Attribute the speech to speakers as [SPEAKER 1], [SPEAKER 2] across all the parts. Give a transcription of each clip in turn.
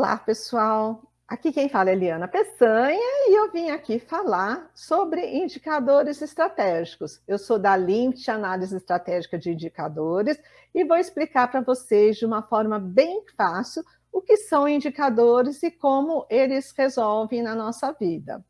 [SPEAKER 1] Olá, pessoal! Aqui quem fala é Eliana Peçanha e eu vim aqui falar sobre indicadores estratégicos. Eu sou da LIMT, Análise Estratégica de Indicadores, e vou explicar para vocês de uma forma bem fácil o que são indicadores e como eles resolvem na nossa vida.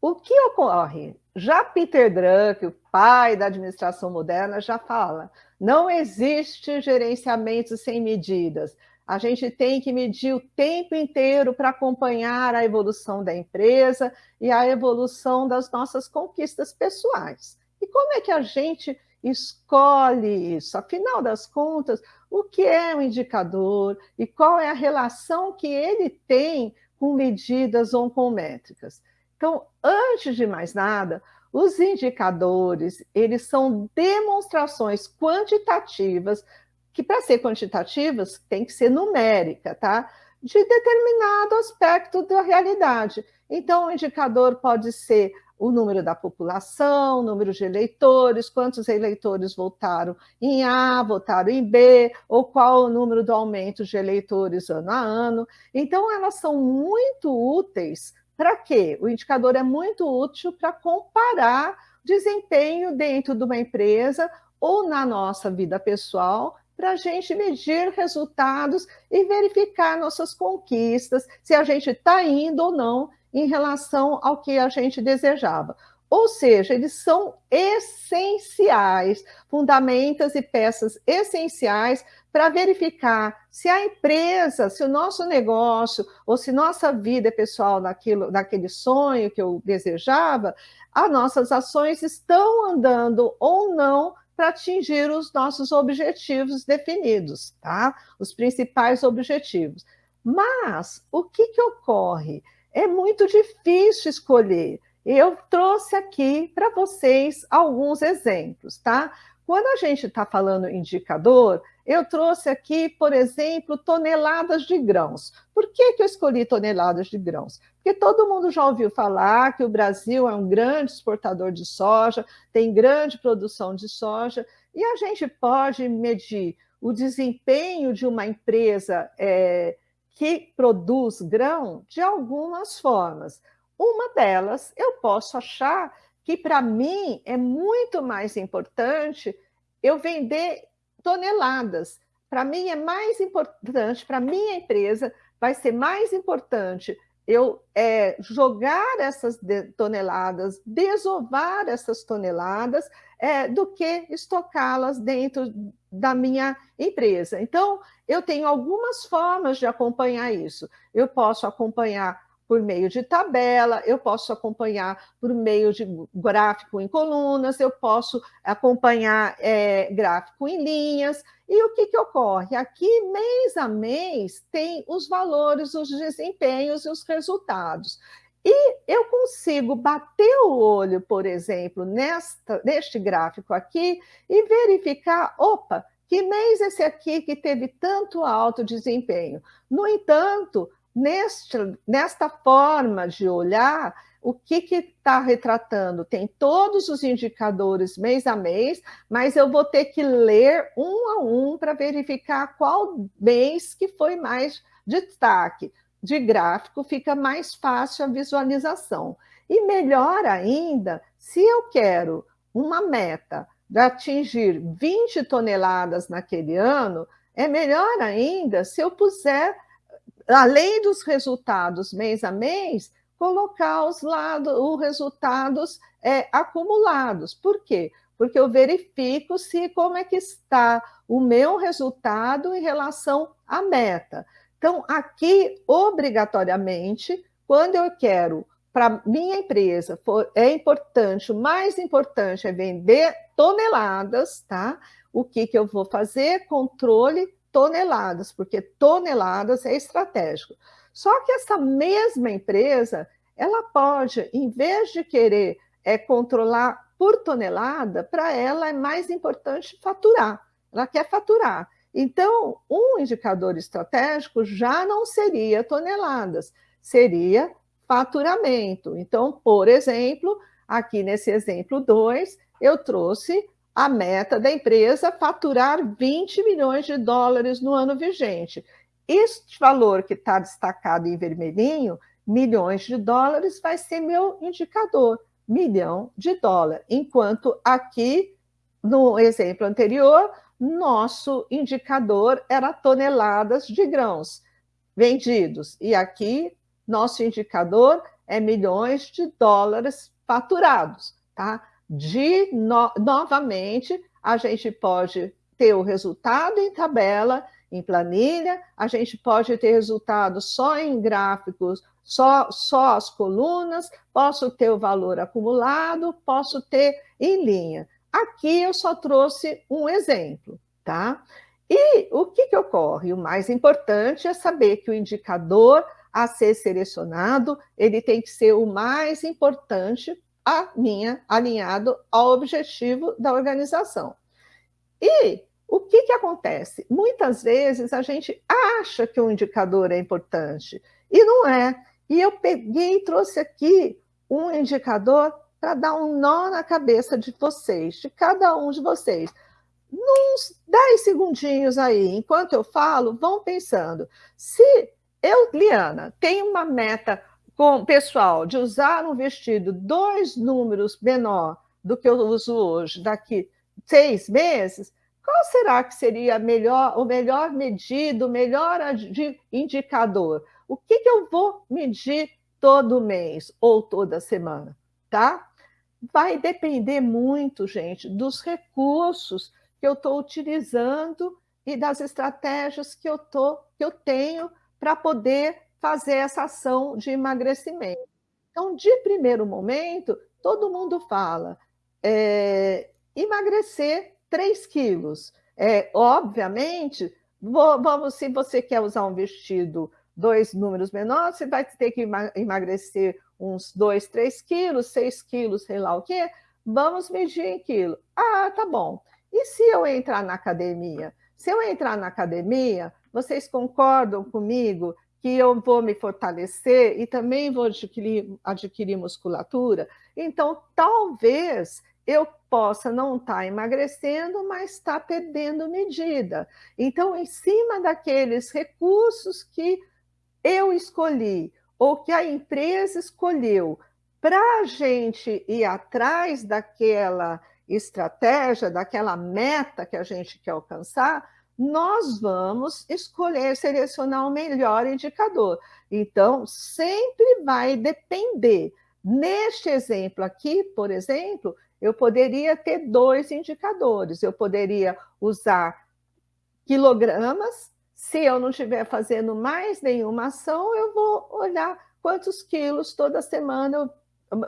[SPEAKER 1] O que ocorre? Já Peter Drucker, o pai da administração moderna, já fala, não existe gerenciamento sem medidas. A gente tem que medir o tempo inteiro para acompanhar a evolução da empresa e a evolução das nossas conquistas pessoais. E como é que a gente escolhe isso? Afinal das contas, o que é um indicador e qual é a relação que ele tem com medidas ou com métricas? Então, antes de mais nada, os indicadores, eles são demonstrações quantitativas que para ser quantitativas tem que ser numérica, tá? De determinado aspecto da realidade. Então, o indicador pode ser o número da população, o número de eleitores, quantos eleitores votaram em A, votaram em B, ou qual o número do aumento de eleitores ano a ano. Então, elas são muito úteis para quê? O indicador é muito útil para comparar desempenho dentro de uma empresa ou na nossa vida pessoal para a gente medir resultados e verificar nossas conquistas, se a gente está indo ou não em relação ao que a gente desejava. Ou seja, eles são essenciais, fundamentas e peças essenciais para verificar se a empresa, se o nosso negócio ou se nossa vida pessoal naquilo, naquele sonho que eu desejava, as nossas ações estão andando ou não para atingir os nossos objetivos definidos, tá? Os principais objetivos. Mas o que, que ocorre? É muito difícil escolher. Eu trouxe aqui para vocês alguns exemplos, tá? Quando a gente está falando indicador, eu trouxe aqui, por exemplo, toneladas de grãos. Por que, que eu escolhi toneladas de grãos? Porque todo mundo já ouviu falar que o Brasil é um grande exportador de soja, tem grande produção de soja, e a gente pode medir o desempenho de uma empresa é, que produz grão de algumas formas. Uma delas, eu posso achar que para mim é muito mais importante eu vender toneladas. Para mim é mais importante, para minha empresa vai ser mais importante eu é, jogar essas toneladas, desovar essas toneladas, é, do que estocá-las dentro da minha empresa. Então, eu tenho algumas formas de acompanhar isso. Eu posso acompanhar por meio de tabela, eu posso acompanhar por meio de gráfico em colunas, eu posso acompanhar é, gráfico em linhas, e o que, que ocorre? Aqui, mês a mês, tem os valores, os desempenhos e os resultados. E eu consigo bater o olho, por exemplo, nesta, neste gráfico aqui e verificar, opa, que mês esse aqui que teve tanto alto desempenho? No entanto, neste, nesta forma de olhar, o que está retratando? Tem todos os indicadores mês a mês, mas eu vou ter que ler um a um para verificar qual mês que foi mais destaque. De gráfico fica mais fácil a visualização. E melhor ainda, se eu quero uma meta de atingir 20 toneladas naquele ano, é melhor ainda se eu puser além dos resultados mês a mês, colocar os, lados, os resultados é, acumulados. Por quê? Porque eu verifico se como é que está o meu resultado em relação à meta. Então, aqui, obrigatoriamente, quando eu quero para minha empresa, for, é importante, o mais importante é vender toneladas, tá? O que, que eu vou fazer? Controle toneladas, porque toneladas é estratégico. Só que essa mesma empresa, ela pode, em vez de querer é, controlar por tonelada, para ela é mais importante faturar. Ela quer faturar. Então, um indicador estratégico já não seria toneladas, seria faturamento. Então, por exemplo, aqui nesse exemplo 2, eu trouxe a meta da empresa faturar 20 milhões de dólares no ano vigente. este valor que está destacado em vermelhinho, milhões de dólares, vai ser meu indicador, milhão de dólar. Enquanto aqui, no exemplo anterior, nosso indicador era toneladas de grãos vendidos. E aqui, nosso indicador é milhões de dólares faturados, tá? De, no, novamente, a gente pode ter o resultado em tabela, em planilha, a gente pode ter resultado só em gráficos, só, só as colunas, posso ter o valor acumulado, posso ter em linha. Aqui eu só trouxe um exemplo, tá? E o que, que ocorre? O mais importante é saber que o indicador a ser selecionado, ele tem que ser o mais importante a minha, alinhado ao objetivo da organização. E o que, que acontece? Muitas vezes a gente acha que o indicador é importante, e não é. E eu peguei e trouxe aqui um indicador para dar um nó na cabeça de vocês, de cada um de vocês. Uns 10 segundinhos aí, enquanto eu falo, vão pensando. Se eu, Liana, tenho uma meta com pessoal de usar um vestido dois números menor do que eu uso hoje, daqui seis meses, qual será que seria melhor, o melhor medido, o melhor indicador? O que, que eu vou medir todo mês ou toda semana, tá? Vai depender muito, gente, dos recursos que eu estou utilizando e das estratégias que eu, tô, que eu tenho para poder fazer essa ação de emagrecimento. Então, de primeiro momento, todo mundo fala é, emagrecer 3 quilos. É, obviamente, vou, vamos, se você quer usar um vestido dois números menores, você vai ter que emagrecer uns 2, 3 quilos, 6 quilos, sei lá o quê. Vamos medir em quilo. Ah, tá bom. E se eu entrar na academia? Se eu entrar na academia, vocês concordam comigo que eu vou me fortalecer e também vou adquirir, adquirir musculatura? Então, talvez eu possa não estar tá emagrecendo, mas estar tá perdendo medida. Então, em cima daqueles recursos que eu escolhi, ou que a empresa escolheu, para a gente ir atrás daquela estratégia, daquela meta que a gente quer alcançar, nós vamos escolher, selecionar o melhor indicador. Então, sempre vai depender. Neste exemplo aqui, por exemplo, eu poderia ter dois indicadores. Eu poderia usar quilogramas. Se eu não estiver fazendo mais nenhuma ação, eu vou olhar quantos quilos toda semana eu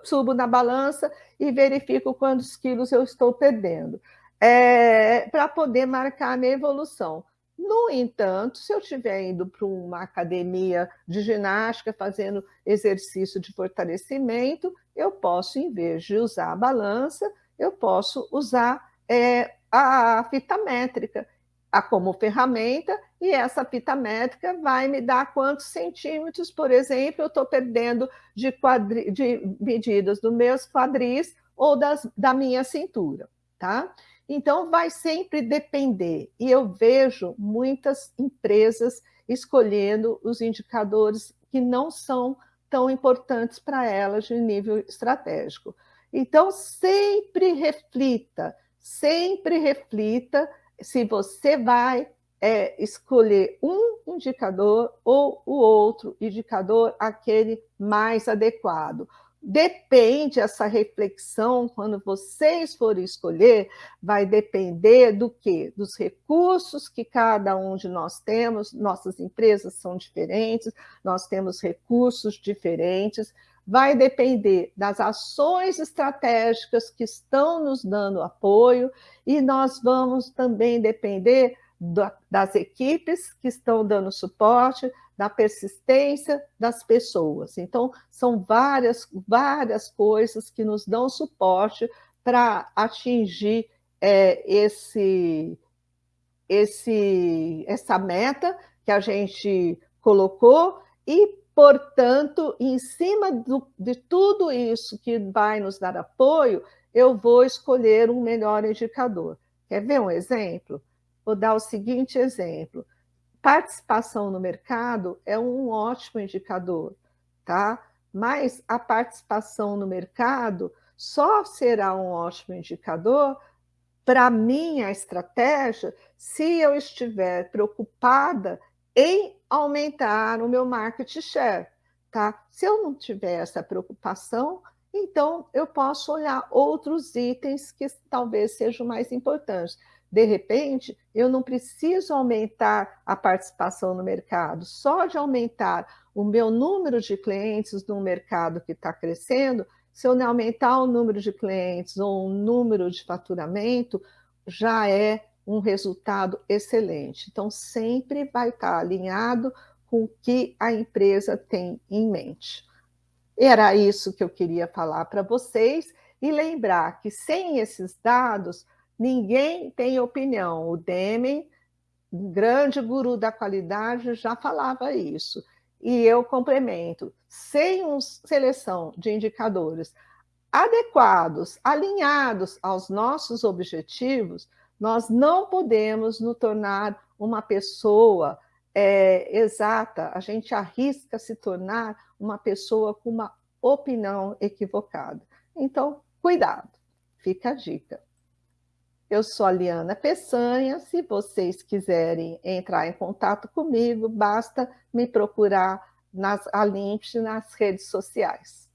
[SPEAKER 1] subo na balança e verifico quantos quilos eu estou perdendo, é, para poder marcar a minha evolução. No entanto, se eu estiver indo para uma academia de ginástica, fazendo exercício de fortalecimento, eu posso, em vez de usar a balança, eu posso usar é, a fita métrica a, como ferramenta, e essa fita métrica vai me dar quantos centímetros, por exemplo, eu estou perdendo de, quadri, de medidas dos meus quadris ou das, da minha cintura, tá? Então, vai sempre depender. E eu vejo muitas empresas escolhendo os indicadores que não são tão importantes para elas de nível estratégico. Então, sempre reflita, sempre reflita se você vai é, escolher um indicador ou o outro indicador, aquele mais adequado. Depende essa reflexão, quando vocês forem escolher, vai depender do quê? Dos recursos que cada um de nós temos, nossas empresas são diferentes, nós temos recursos diferentes, vai depender das ações estratégicas que estão nos dando apoio e nós vamos também depender das equipes que estão dando suporte, da persistência das pessoas. Então, são várias, várias coisas que nos dão suporte para atingir é, esse, esse, essa meta que a gente colocou e, portanto, em cima do, de tudo isso que vai nos dar apoio, eu vou escolher um melhor indicador. Quer ver um exemplo? Vou dar o seguinte exemplo Participação no mercado é um ótimo indicador, tá? Mas a participação no mercado só será um ótimo indicador para minha estratégia se eu estiver preocupada em aumentar o meu market share, tá? Se eu não tiver essa preocupação, então eu posso olhar outros itens que talvez sejam mais importantes. De repente, eu não preciso aumentar a participação no mercado, só de aumentar o meu número de clientes no mercado que está crescendo, se eu não aumentar o número de clientes ou o número de faturamento, já é um resultado excelente. Então, sempre vai estar alinhado com o que a empresa tem em mente. Era isso que eu queria falar para vocês e lembrar que sem esses dados, ninguém tem opinião. O Deming, grande guru da qualidade, já falava isso. E eu complemento, sem uma seleção de indicadores adequados, alinhados aos nossos objetivos, nós não podemos nos tornar uma pessoa é, exata, a gente arrisca se tornar uma pessoa com uma opinião equivocada. Então, cuidado, fica a dica. Eu sou a Liana Peçanha, se vocês quiserem entrar em contato comigo, basta me procurar nas, a nas redes sociais.